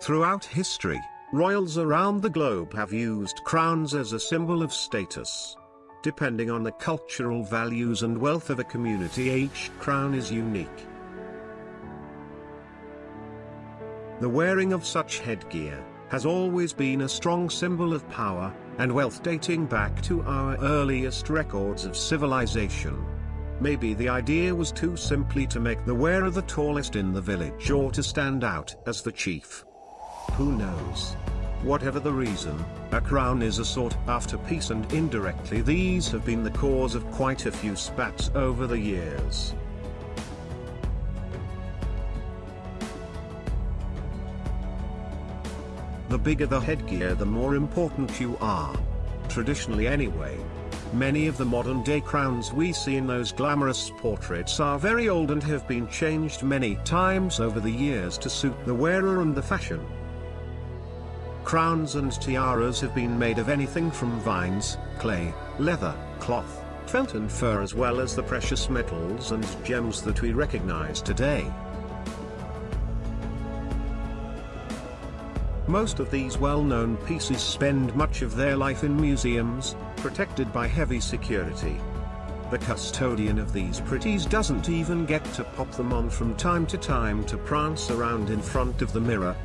Throughout history, royals around the globe have used crowns as a symbol of status. Depending on the cultural values and wealth of a community each crown is unique. The wearing of such headgear has always been a strong symbol of power and wealth dating back to our earliest records of civilization. Maybe the idea was too simply to make the wearer the tallest in the village or to stand out as the chief. Who knows? Whatever the reason, a crown is a sought after piece and indirectly these have been the cause of quite a few spats over the years. The bigger the headgear the more important you are. Traditionally anyway. Many of the modern day crowns we see in those glamorous portraits are very old and have been changed many times over the years to suit the wearer and the fashion. Crowns and tiaras have been made of anything from vines, clay, leather, cloth, felt and fur as well as the precious metals and gems that we recognize today. Most of these well-known pieces spend much of their life in museums, protected by heavy security. The custodian of these pretties doesn't even get to pop them on from time to time to prance around in front of the mirror.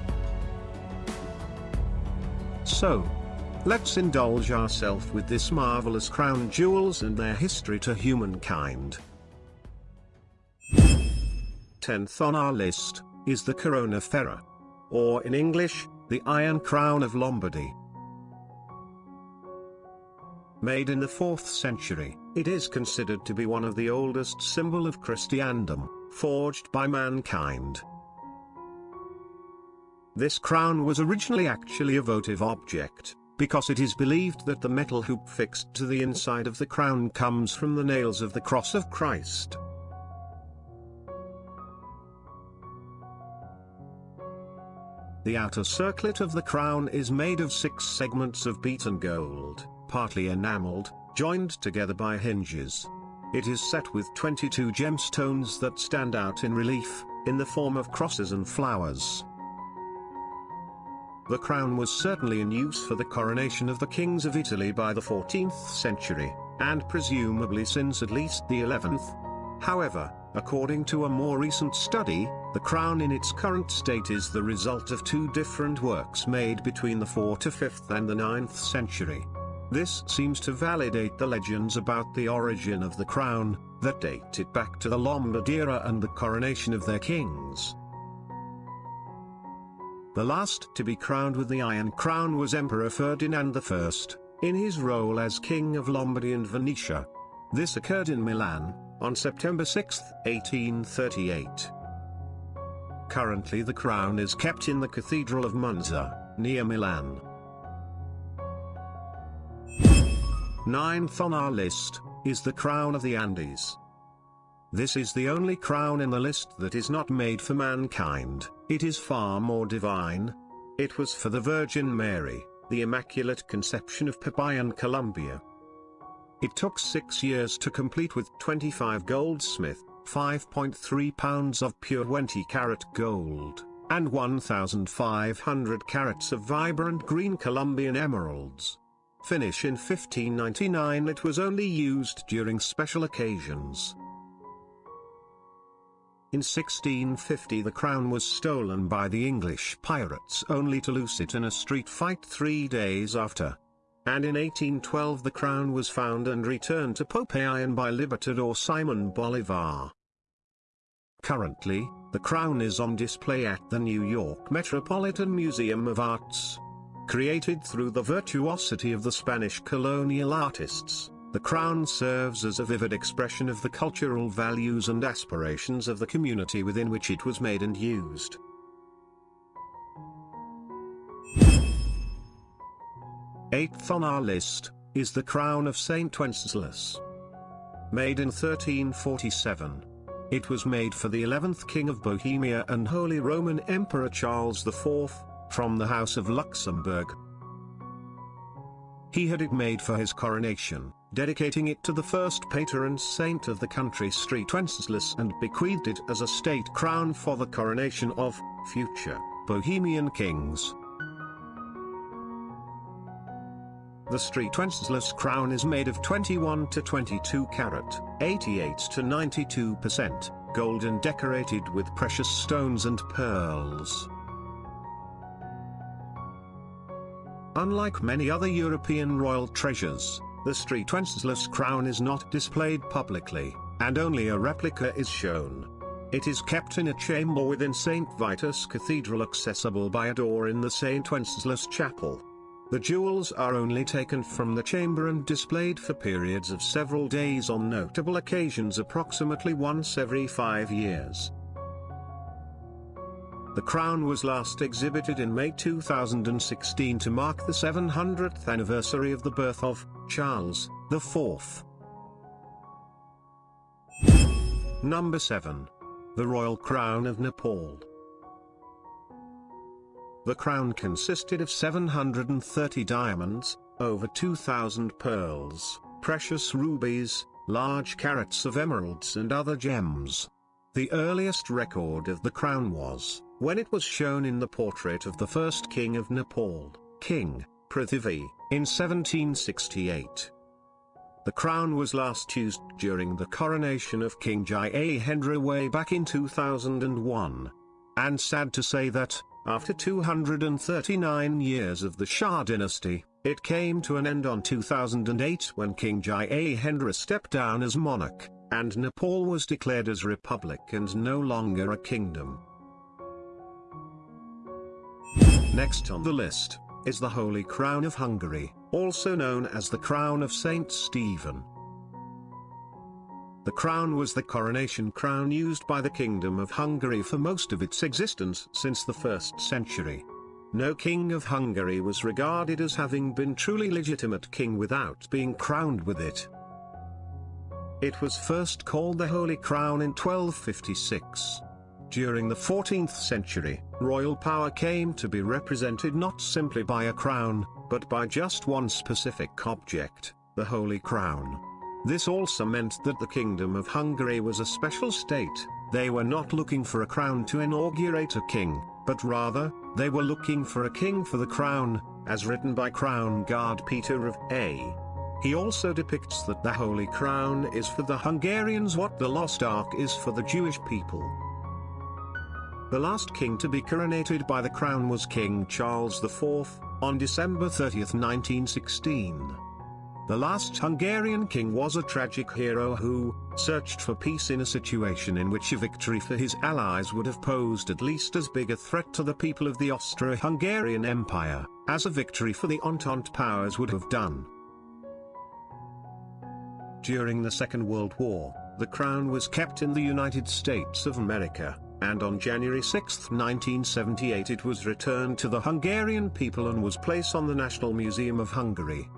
So, let's indulge ourselves with this marvelous crown jewels and their history to humankind. 10th on our list, is the Corona Ferrea. Or in English, the Iron Crown of Lombardy. Made in the 4th century, it is considered to be one of the oldest symbol of Christendom, forged by mankind. This crown was originally actually a votive object, because it is believed that the metal hoop fixed to the inside of the crown comes from the nails of the cross of Christ. The outer circlet of the crown is made of six segments of beaten gold, partly enameled, joined together by hinges. It is set with 22 gemstones that stand out in relief, in the form of crosses and flowers. The crown was certainly in use for the coronation of the kings of Italy by the 14th century, and presumably since at least the 11th. However, According to a more recent study, the crown in its current state is the result of two different works made between the 4th to 5th and the 9th century. This seems to validate the legends about the origin of the crown, that date it back to the Lombard era and the coronation of their kings. The last to be crowned with the Iron Crown was Emperor Ferdinand I, in his role as King of Lombardy and Venetia. This occurred in Milan, on September 6, 1838. Currently the crown is kept in the Cathedral of Monza, near Milan. Ninth on our list, is the crown of the Andes. This is the only crown in the list that is not made for mankind, it is far more divine. It was for the Virgin Mary, the Immaculate Conception of Popayan Colombia. It took six years to complete with 25 goldsmith, 5.3 pounds of pure 20 carat gold, and 1,500 carats of vibrant green Colombian emeralds. Finish in 1599 it was only used during special occasions. In 1650 the crown was stolen by the English pirates only to lose it in a street fight three days after and in 1812 the crown was found and returned to Popayan by Libertador Simon Bolivar. Currently, the crown is on display at the New York Metropolitan Museum of Arts. Created through the virtuosity of the Spanish colonial artists, the crown serves as a vivid expression of the cultural values and aspirations of the community within which it was made and used. Eighth on our list, is the crown of Saint Wenceslas. Made in 1347. It was made for the 11th King of Bohemia and Holy Roman Emperor Charles IV, from the House of Luxembourg. He had it made for his coronation, dedicating it to the first patron saint of the country St. Wenceslas and bequeathed it as a state crown for the coronation of future Bohemian kings. The street Wenceslas crown is made of 21 to 22 carat, 88 to 92%, gold and decorated with precious stones and pearls. Unlike many other European royal treasures, the street Wenceslas crown is not displayed publicly, and only a replica is shown. It is kept in a chamber within St. Vitus Cathedral accessible by a door in the St. Wenceslas Chapel. The jewels are only taken from the chamber and displayed for periods of several days on notable occasions approximately once every five years. The crown was last exhibited in May 2016 to mark the 700th anniversary of the birth of Charles IV. Number 7. The Royal Crown of Nepal. The crown consisted of 730 diamonds, over 2,000 pearls, precious rubies, large carats of emeralds and other gems. The earliest record of the crown was, when it was shown in the portrait of the first king of Nepal, King Prithvi, in 1768. The crown was last used during the coronation of King Gyanendra way back in 2001. And sad to say that, after 239 years of the Shah dynasty, it came to an end on 2008 when King Gyanendra stepped down as monarch, and Nepal was declared as republic and no longer a kingdom. Next on the list, is the Holy Crown of Hungary, also known as the Crown of Saint Stephen. The crown was the coronation crown used by the Kingdom of Hungary for most of its existence since the 1st century. No king of Hungary was regarded as having been truly legitimate king without being crowned with it. It was first called the Holy Crown in 1256. During the 14th century, royal power came to be represented not simply by a crown, but by just one specific object, the Holy Crown. This also meant that the Kingdom of Hungary was a special state, they were not looking for a crown to inaugurate a king, but rather, they were looking for a king for the crown, as written by Crown Guard Peter of A. He also depicts that the Holy Crown is for the Hungarians what the Lost Ark is for the Jewish people. The last king to be coronated by the crown was King Charles IV, on December 30, 1916. The last Hungarian king was a tragic hero who, searched for peace in a situation in which a victory for his allies would have posed at least as big a threat to the people of the Austro-Hungarian Empire, as a victory for the Entente powers would have done. During the Second World War, the crown was kept in the United States of America, and on January 6, 1978 it was returned to the Hungarian people and was placed on the National Museum of Hungary.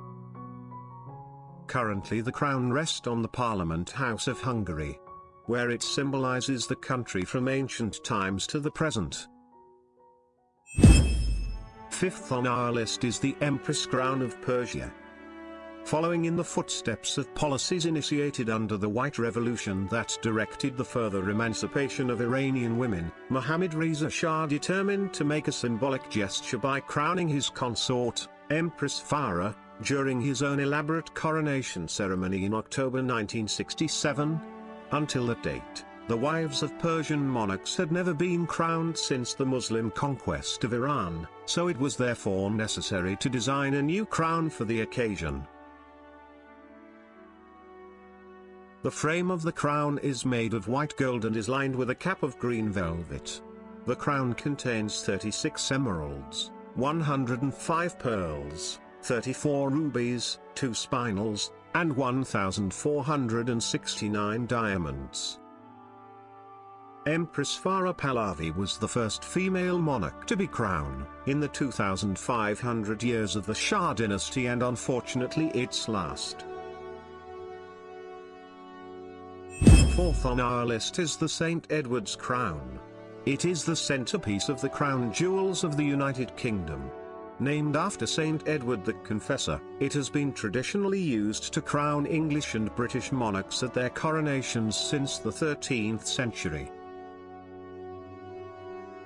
Currently the crown rests on the Parliament House of Hungary, where it symbolizes the country from ancient times to the present. Fifth on our list is the Empress Crown of Persia. Following in the footsteps of policies initiated under the White Revolution that directed the further emancipation of Iranian women, Mohammad Reza Shah determined to make a symbolic gesture by crowning his consort, Empress Farah, during his own elaborate coronation ceremony in October 1967. Until that date, the wives of Persian monarchs had never been crowned since the Muslim conquest of Iran, so it was therefore necessary to design a new crown for the occasion. The frame of the crown is made of white gold and is lined with a cap of green velvet. The crown contains 36 emeralds, 105 pearls, 34 rubies, 2 spinels, and 1,469 diamonds. Empress Farah Pahlavi was the first female monarch to be crowned, in the 2,500 years of the Shah dynasty and unfortunately its last. Fourth on our list is the St. Edward's crown. It is the centerpiece of the crown jewels of the United Kingdom. Named after Saint Edward the Confessor, it has been traditionally used to crown English and British monarchs at their coronations since the 13th century.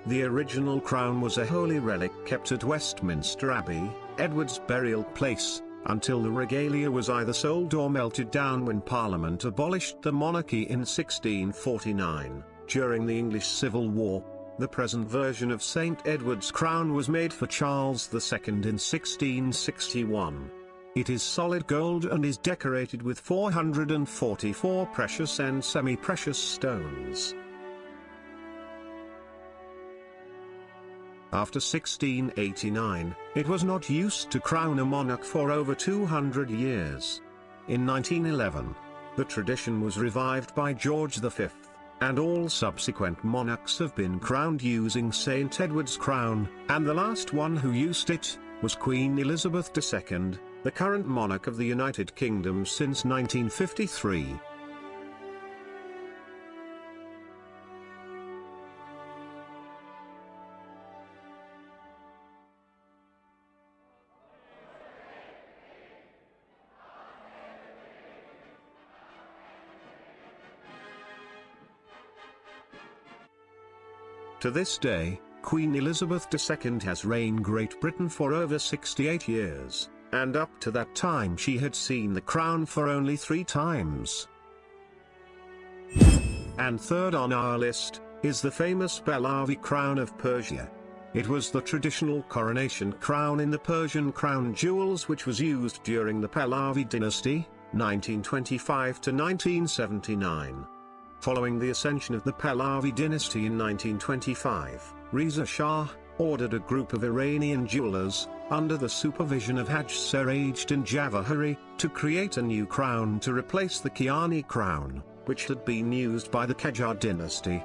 The original crown was a holy relic kept at Westminster Abbey, Edward's burial place, until the regalia was either sold or melted down when Parliament abolished the monarchy in 1649, during the English Civil War. The present version of St. Edward's crown was made for Charles II in 1661. It is solid gold and is decorated with 444 precious and semi-precious stones. After 1689, it was not used to crown a monarch for over 200 years. In 1911, the tradition was revived by George V, and all subsequent monarchs have been crowned using St. Edward's crown, and the last one who used it, was Queen Elizabeth II, the current monarch of the United Kingdom since 1953. To this day, Queen Elizabeth II has reigned Great Britain for over 68 years, and up to that time she had seen the crown for only three times. And third on our list, is the famous Pahlavi crown of Persia. It was the traditional coronation crown in the Persian crown jewels which was used during the Pahlavi dynasty, 1925 to 1979. Following the ascension of the Pahlavi dynasty in 1925, Reza Shah, ordered a group of Iranian jewelers, under the supervision of Haj Sirajuddin Javahari, to create a new crown to replace the Kiani crown, which had been used by the Qajar dynasty.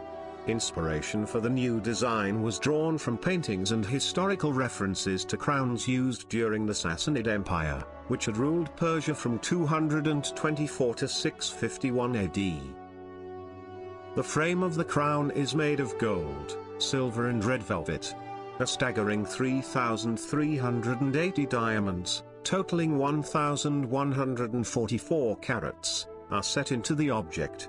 Inspiration for the new design was drawn from paintings and historical references to crowns used during the Sassanid Empire, which had ruled Persia from 224 to 651 AD. The frame of the crown is made of gold, silver and red velvet. A staggering 3,380 diamonds, totaling 1,144 carats, are set into the object.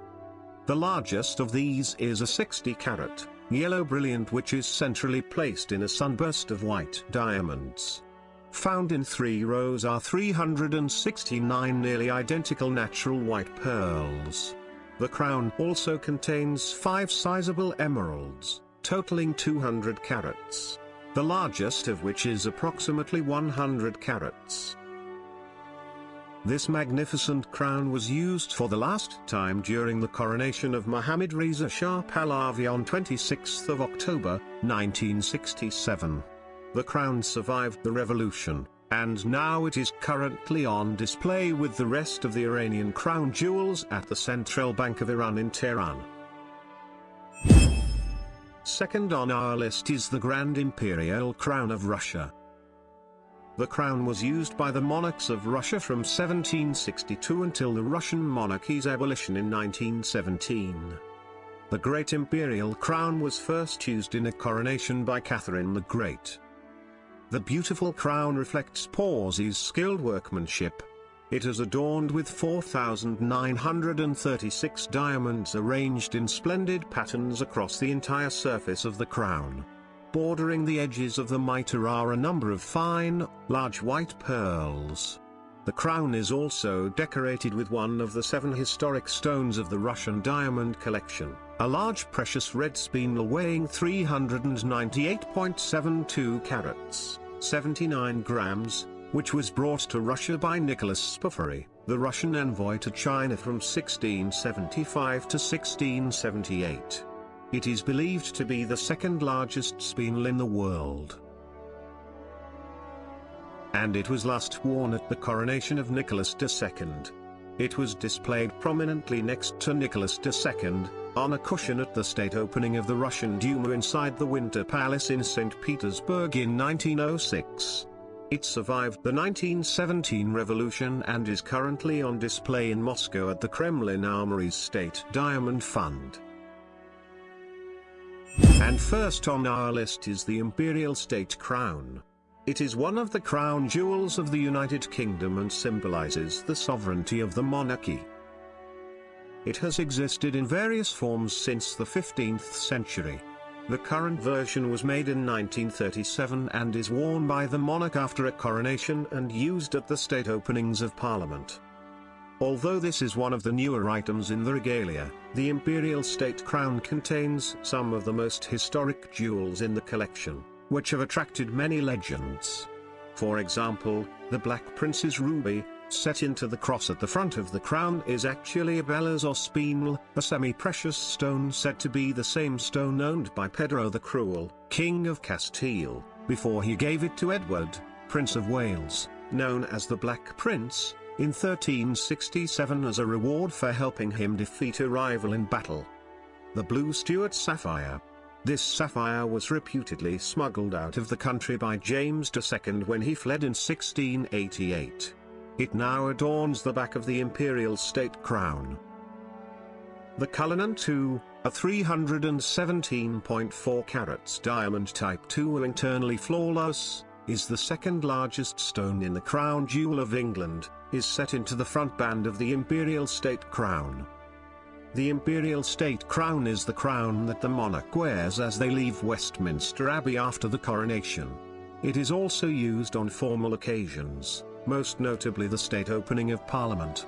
The largest of these is a 60 carat, yellow brilliant which is centrally placed in a sunburst of white diamonds. Found in three rows are 369 nearly identical natural white pearls. The crown also contains five sizable emeralds, totaling 200 carats, the largest of which is approximately 100 carats. This magnificent crown was used for the last time during the coronation of Mohammad Reza Shah Pahlavi on 26 October, 1967. The crown survived the revolution, and now it is currently on display with the rest of the Iranian crown jewels at the Central Bank of Iran in Tehran. Second on our list is the Grand Imperial Crown of Russia. The crown was used by the monarchs of Russia from 1762 until the Russian monarchy's abolition in 1917. The Great Imperial Crown was first used in a coronation by Catherine the Great. The beautiful crown reflects Pauzié's skilled workmanship, it is adorned with 4,936 diamonds arranged in splendid patterns across the entire surface of the crown. Bordering the edges of the mitre are a number of fine, large white pearls. The crown is also decorated with one of the seven historic stones of the Russian diamond collection, a large precious red spinel weighing 398.72 carats, 79 grams, which was brought to Russia by Nicholas Spaffary, the Russian envoy to China from 1675 to 1678. It is believed to be the second largest spinel in the world. And it was last worn at the coronation of Nicholas II. It was displayed prominently next to Nicholas II, on a cushion at the state opening of the Russian Duma inside the Winter Palace in St. Petersburg in 1906. It survived the 1917 revolution and is currently on display in Moscow at the Kremlin Armory's State Diamond Fund. And first on our list is the Imperial State Crown. It is one of the crown jewels of the United Kingdom and symbolizes the sovereignty of the monarchy. It has existed in various forms since the 15th century. The current version was made in 1937 and is worn by the monarch after a coronation and used at the state openings of parliament. Although this is one of the newer items in the regalia, the imperial state crown contains some of the most historic jewels in the collection, which have attracted many legends. For example, the Black Prince's ruby, set into the cross at the front of the crown is actually a balas or spinel, a semi-precious stone said to be the same stone owned by Pedro the Cruel, King of Castile, before he gave it to Edward, Prince of Wales, known as the Black Prince, in 1367 as a reward for helping him defeat a rival in battle. The Blue Stuart Sapphire. This sapphire was reputedly smuggled out of the country by James II when he fled in 1688. It now adorns the back of the imperial state crown. The Cullinan II, a 317.4 carats diamond type 2 internally flawless, is the second largest stone in the crown jewel of England, is set into the front band of the imperial state crown. The imperial state crown is the crown that the monarch wears as they leave Westminster Abbey after the coronation. It is also used on formal occasions most notably the state opening of Parliament.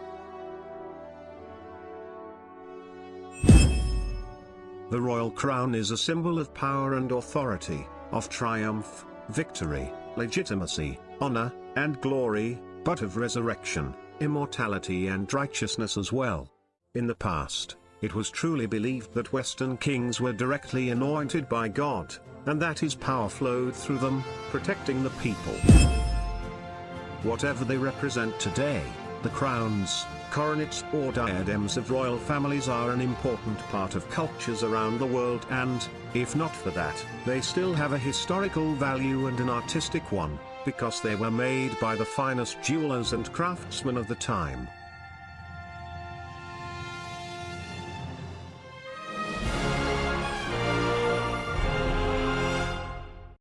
The royal crown is a symbol of power and authority, of triumph, victory, legitimacy, honor, and glory, but of resurrection, immortality and righteousness as well. In the past, it was truly believed that Western kings were directly anointed by God, and that his power flowed through them, protecting the people. Whatever they represent today, the crowns, coronets or diadems of royal families are an important part of cultures around the world and, if not for that, they still have a historical value and an artistic one, because they were made by the finest jewelers and craftsmen of the time.